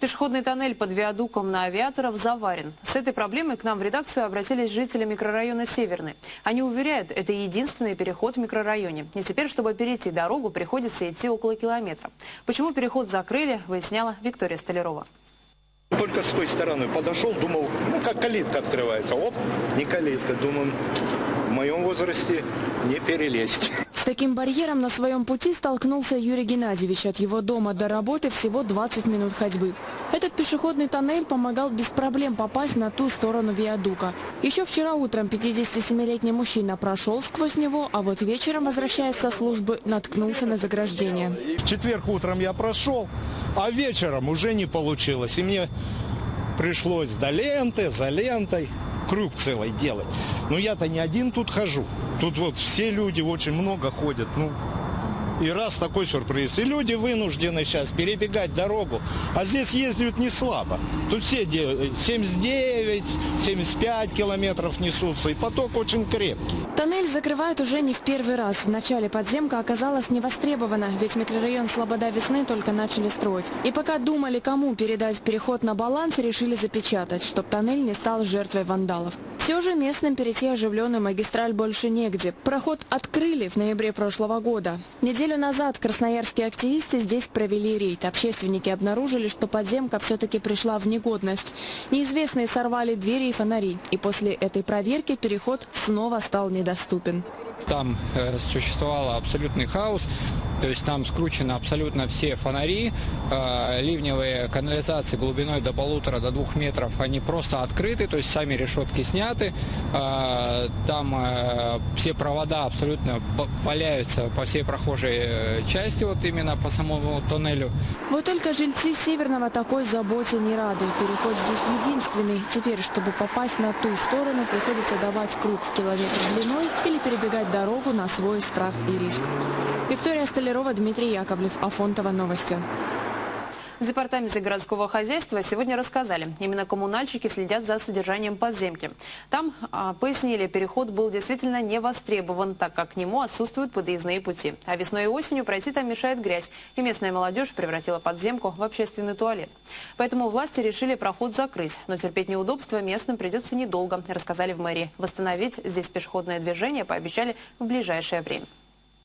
Пешеходный тоннель под виадуком на авиаторов заварен. С этой проблемой к нам в редакцию обратились жители микрорайона Северный. Они уверяют, это единственный переход в микрорайоне. И теперь, чтобы перейти дорогу, приходится идти около километра. Почему переход закрыли, выясняла Виктория Столярова. Только с той стороны подошел, думал, ну как калитка открывается. Оп, не калитка. Думаю, в моем возрасте не перелезть. Таким барьером на своем пути столкнулся Юрий Геннадьевич. От его дома до работы всего 20 минут ходьбы. Этот пешеходный тоннель помогал без проблем попасть на ту сторону виадука. Еще вчера утром 57-летний мужчина прошел сквозь него, а вот вечером, возвращаясь со службы, наткнулся на заграждение. В четверг утром я прошел, а вечером уже не получилось. И мне пришлось до ленты, за лентой круг целый делать. Но я-то не один тут хожу. Тут вот все люди очень много ходят. Ну, и раз такой сюрприз. И люди вынуждены сейчас перебегать дорогу. А здесь ездят не слабо. Тут все 79, 75 километров несутся. И поток очень крепкий. Тоннель закрывают уже не в первый раз. В начале подземка оказалась невостребована, ведь микрорайон Слобода Весны только начали строить. И пока думали, кому передать переход на баланс, решили запечатать, чтобы тоннель не стал жертвой вандалов. Все же местным перейти оживленную магистраль больше негде. Проход открыли в ноябре прошлого года. Неделю назад красноярские активисты здесь провели рейд. Общественники обнаружили, что подземка все-таки пришла в негодность. Неизвестные сорвали двери и фонари. И после этой проверки переход снова стал недоступен доступен. Там э, существовал абсолютный хаос. То есть там скручены абсолютно все фонари, э, ливневые канализации глубиной до полутора, до двух метров, они просто открыты, то есть сами решетки сняты, э, там э, все провода абсолютно валяются по всей прохожей части, вот именно по самому тоннелю. Вот только жильцы Северного такой заботе не рады. Переход здесь единственный. Теперь, чтобы попасть на ту сторону, приходится давать круг в километр длиной или перебегать дорогу на свой страх и риск. Виктория Столярова, Дмитрий Яковлев, Афонтова, Новости. Департаменте городского хозяйства сегодня рассказали, именно коммунальщики следят за содержанием подземки. Там а, пояснили, переход был действительно не востребован, так как к нему отсутствуют подъездные пути. А весной и осенью пройти там мешает грязь, и местная молодежь превратила подземку в общественный туалет. Поэтому власти решили проход закрыть, но терпеть неудобства местным придется недолго, рассказали в мэрии. Восстановить здесь пешеходное движение пообещали в ближайшее время.